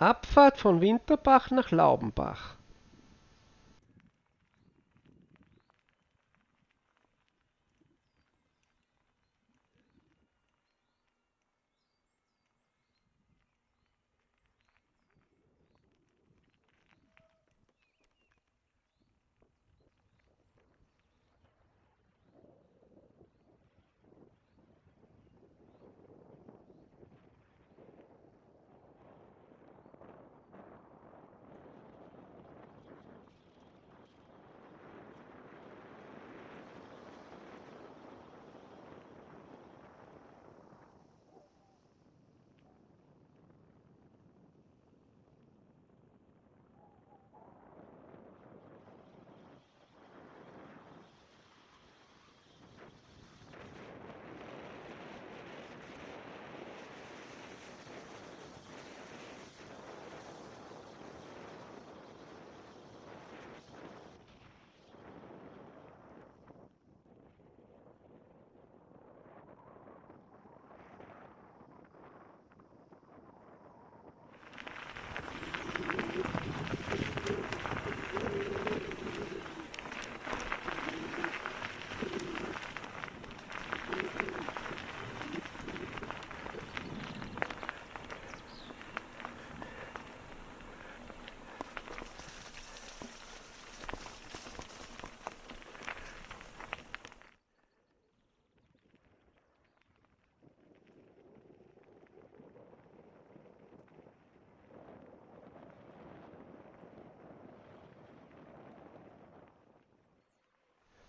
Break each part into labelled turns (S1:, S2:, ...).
S1: Abfahrt von Winterbach nach Laubenbach.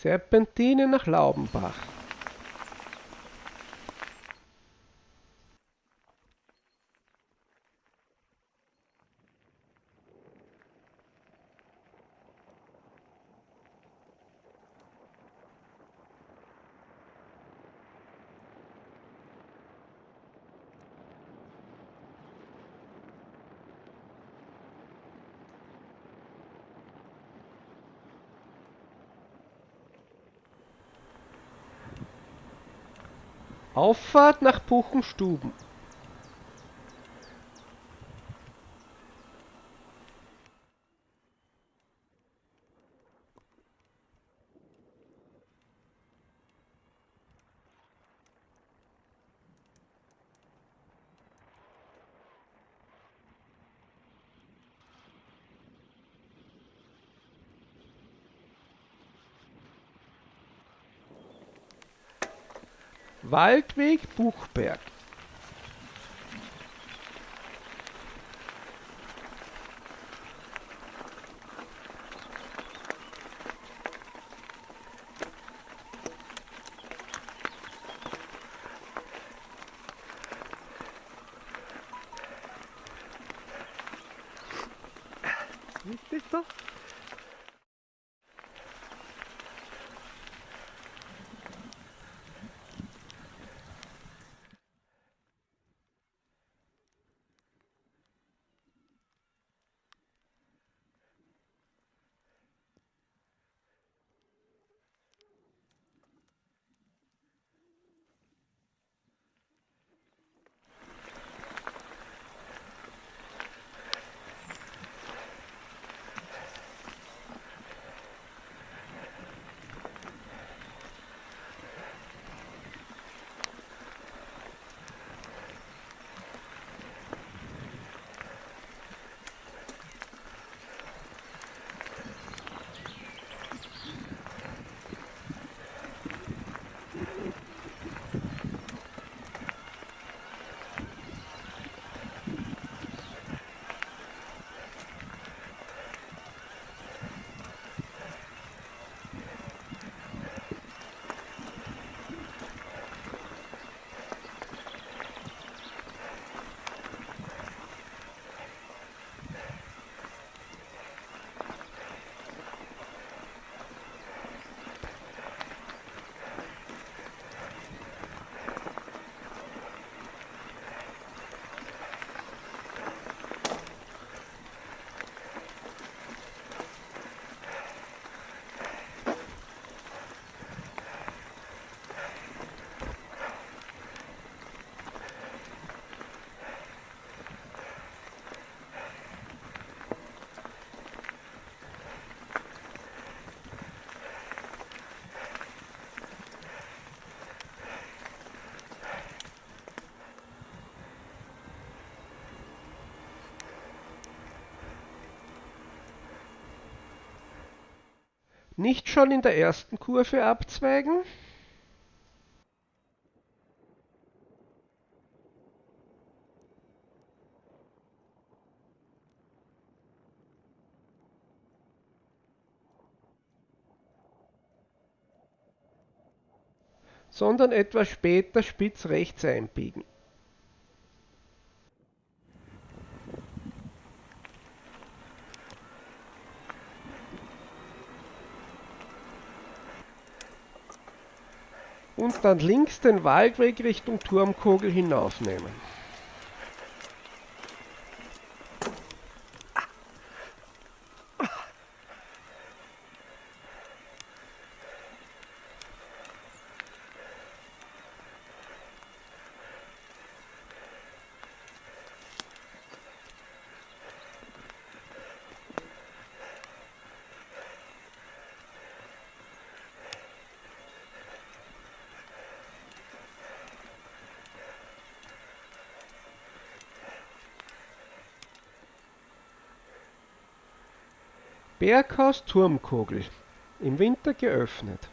S1: Serpentine nach Laubenbach. Auffahrt nach Buchenstuben. Waldweg Buchberg. Nicht schon in der ersten Kurve abzweigen. sondern etwas später spitz rechts einbiegen. Dann links den Waldweg Richtung Turmkogel hinaufnehmen. Berghaus Turmkogel. Im Winter geöffnet.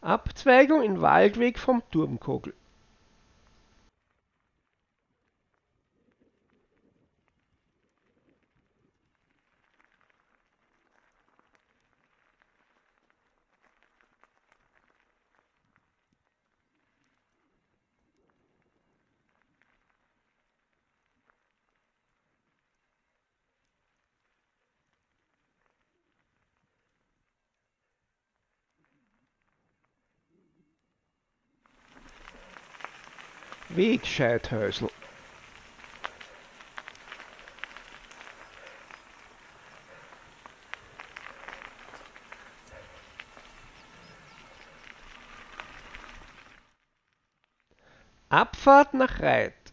S1: Abzweigung in Waldweg vom Turmkogel. Wegscheidhäusl. Abfahrt nach Reit.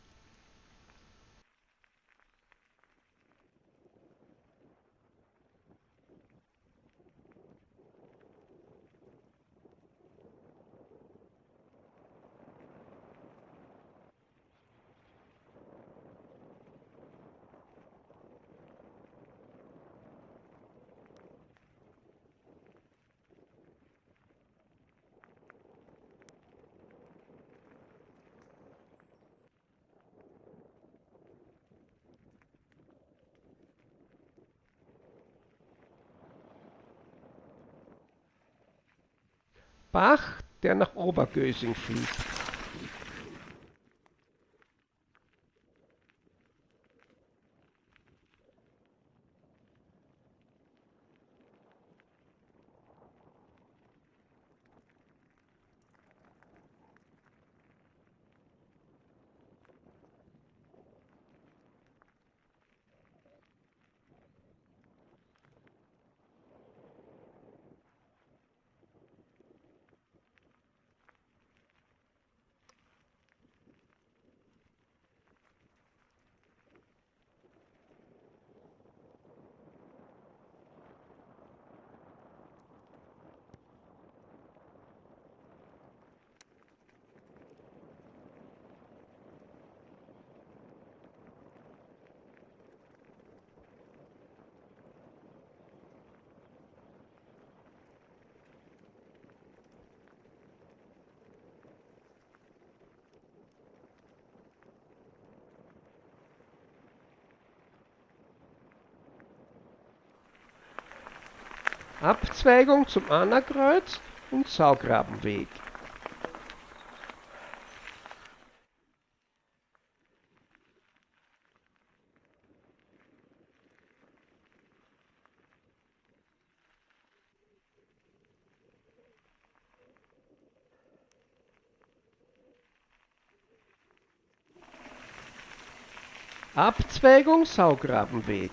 S1: Bach, der nach Obergösing fließt. Abzweigung zum Annakreuz und Saugrabenweg. Abzweigung Saugrabenweg.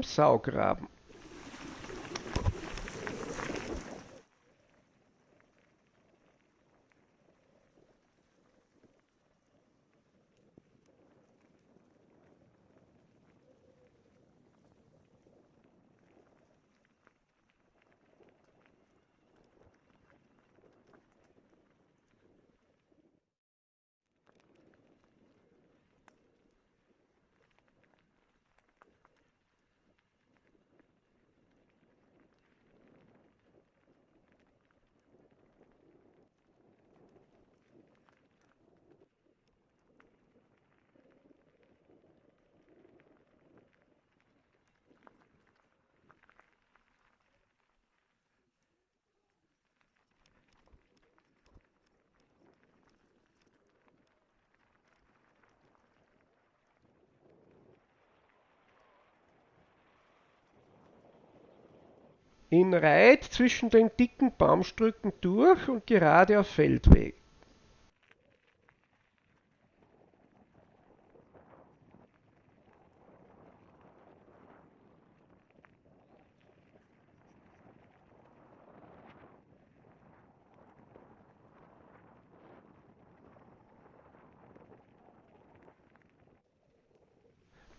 S1: Im Saugraben. In Reit zwischen den dicken Baumstrücken durch und gerade auf Feldweg.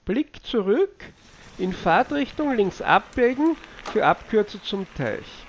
S1: Blick zurück, in Fahrtrichtung links abbiegen für Abkürzung zum Teich.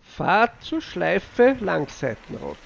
S1: Fahrt zur Schleife Langseitenroute.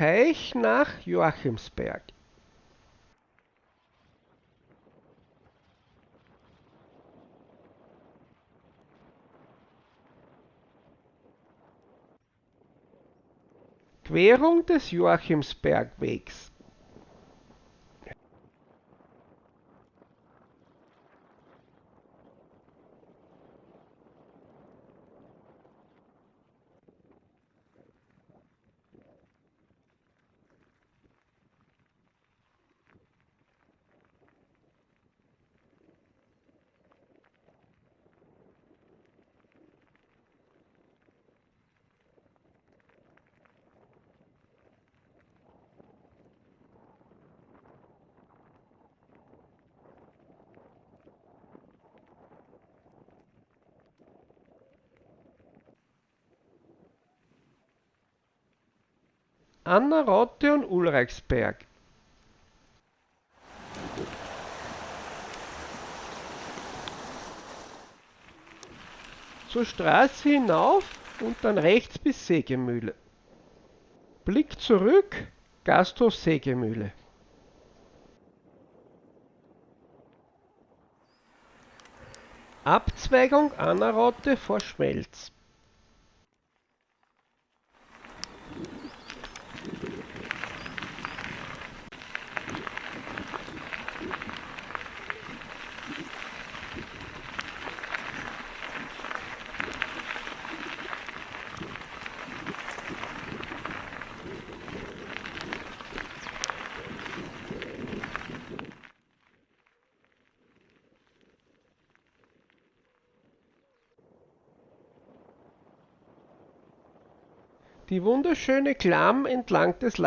S1: Teich nach Joachimsberg. Querung des Joachimsbergwegs. Anna Rotte und Ulrichsberg. Zur Straße hinauf und dann rechts bis Sägemühle. Blick zurück, Gasthof Sägemühle. Abzweigung Annarotte vor Schmelz. Die wunderschöne Klamm entlang des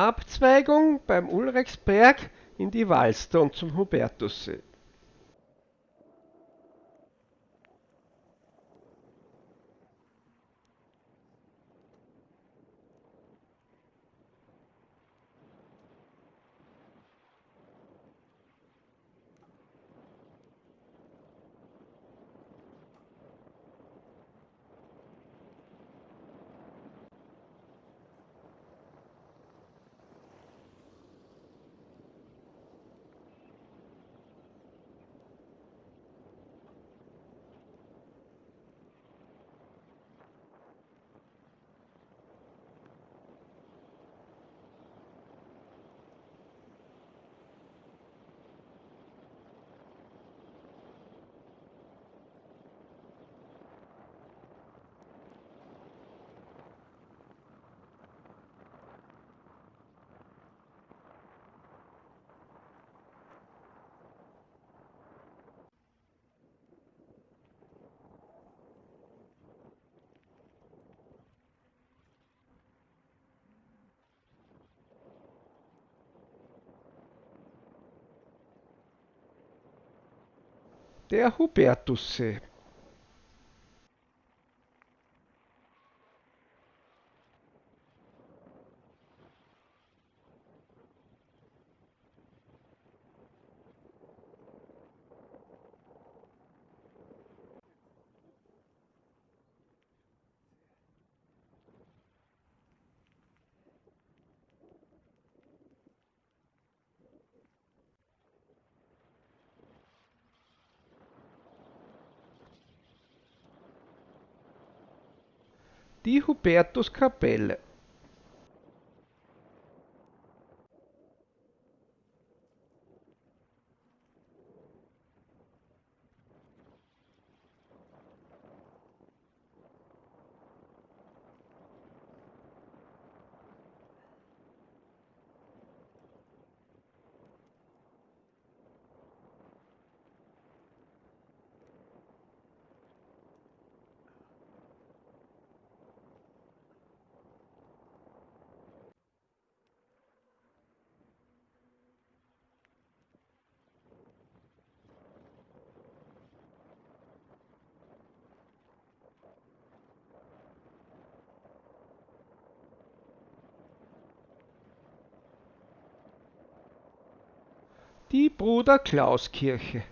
S1: Abzweigung beim Ulrichsberg in die Walster und zum Hubertussee. terrupetus Der Hubertussee. Die Hubertuskapelle. Die Bruder-Klaus-Kirche.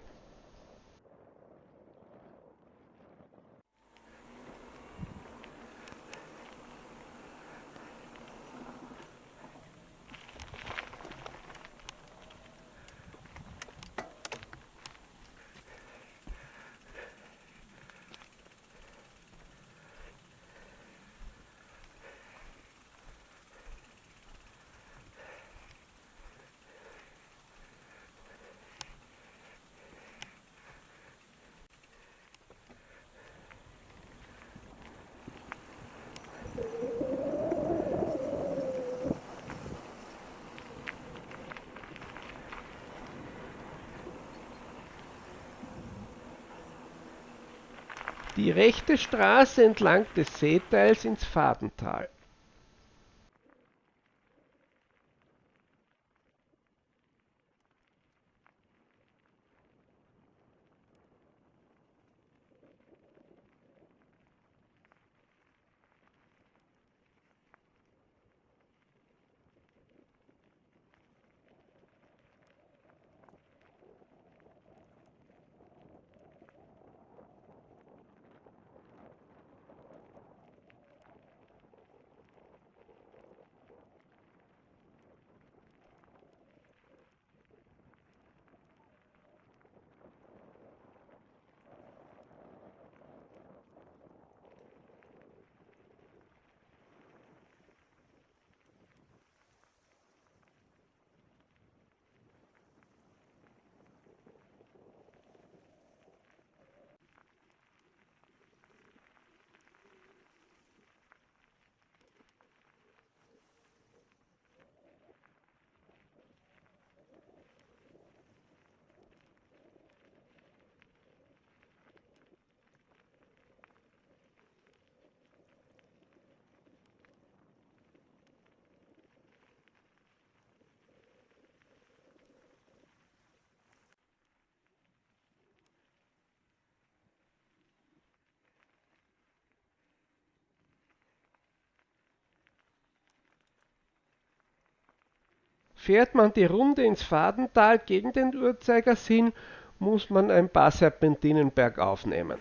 S1: Die rechte Straße entlang des Seeteils ins Fadental. Fährt man die Runde ins Fadental gegen den Uhrzeigersinn, muss man ein paar Serpentinen bergauf nehmen.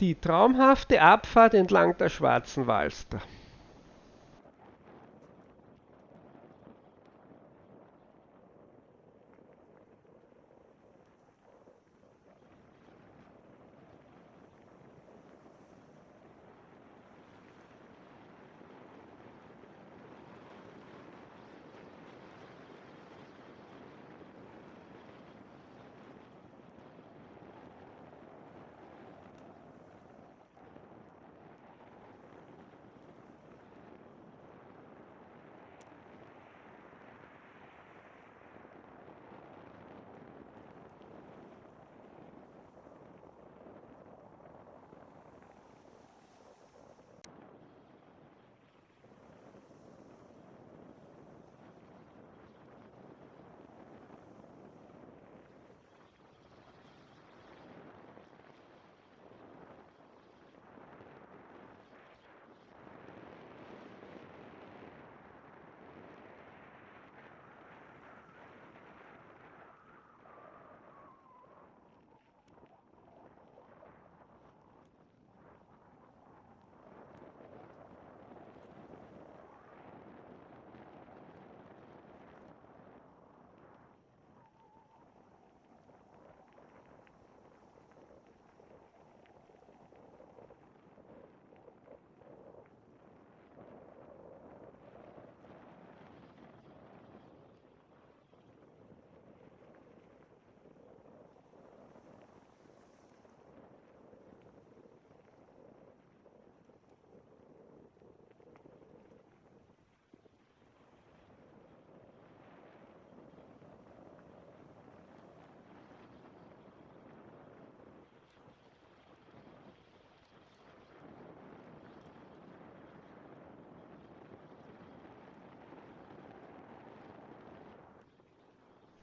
S1: Die traumhafte Abfahrt entlang der Schwarzen Walster.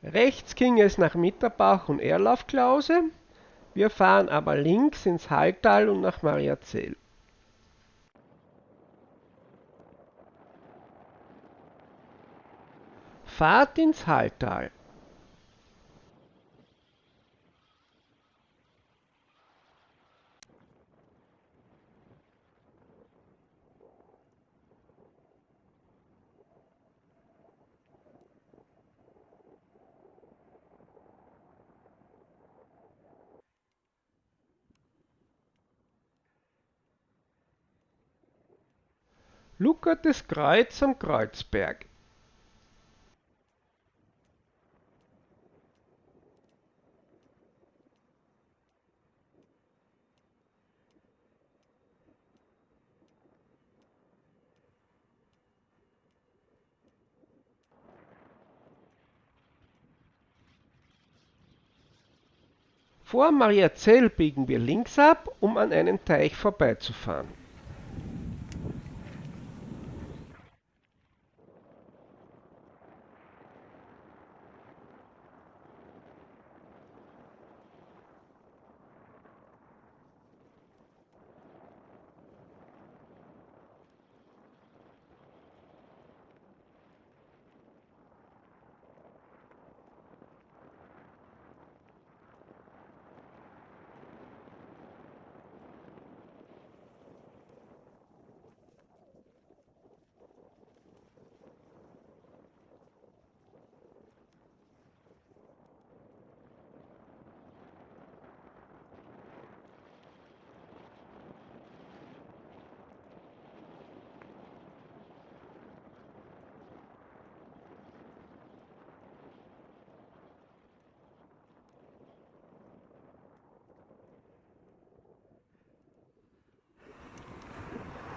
S1: Rechts ging es nach Mitterbach und Erlaufklause, wir fahren aber links ins Halltal und nach Mariazell. Fahrt ins Halltal. Luckertes Kreuz am Kreuzberg. Vor Mariazell biegen wir links ab, um an einem Teich vorbeizufahren.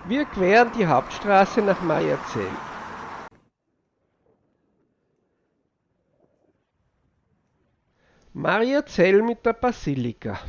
S1: Wir queren die Hauptstraße nach Mariazell. Mariazell mit der Basilika.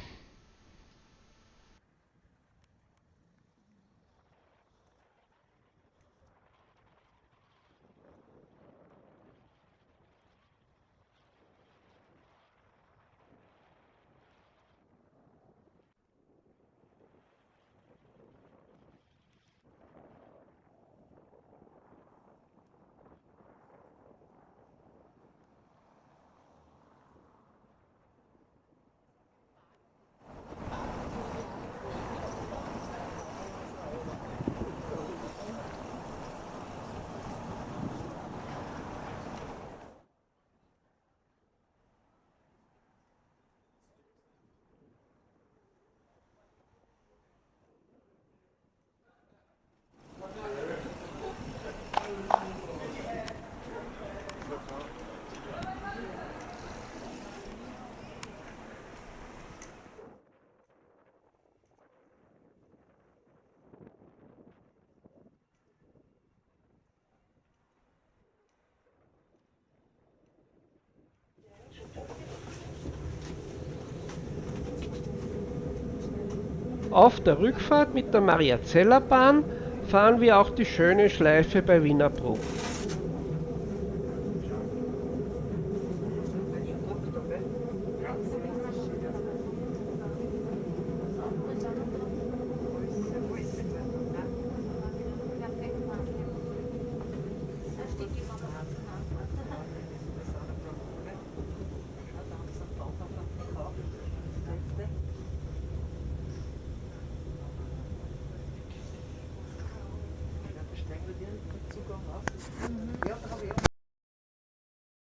S1: Auf der Rückfahrt mit der Mariazeller Bahn fahren wir auch die schöne Schleife bei Wienerbruch.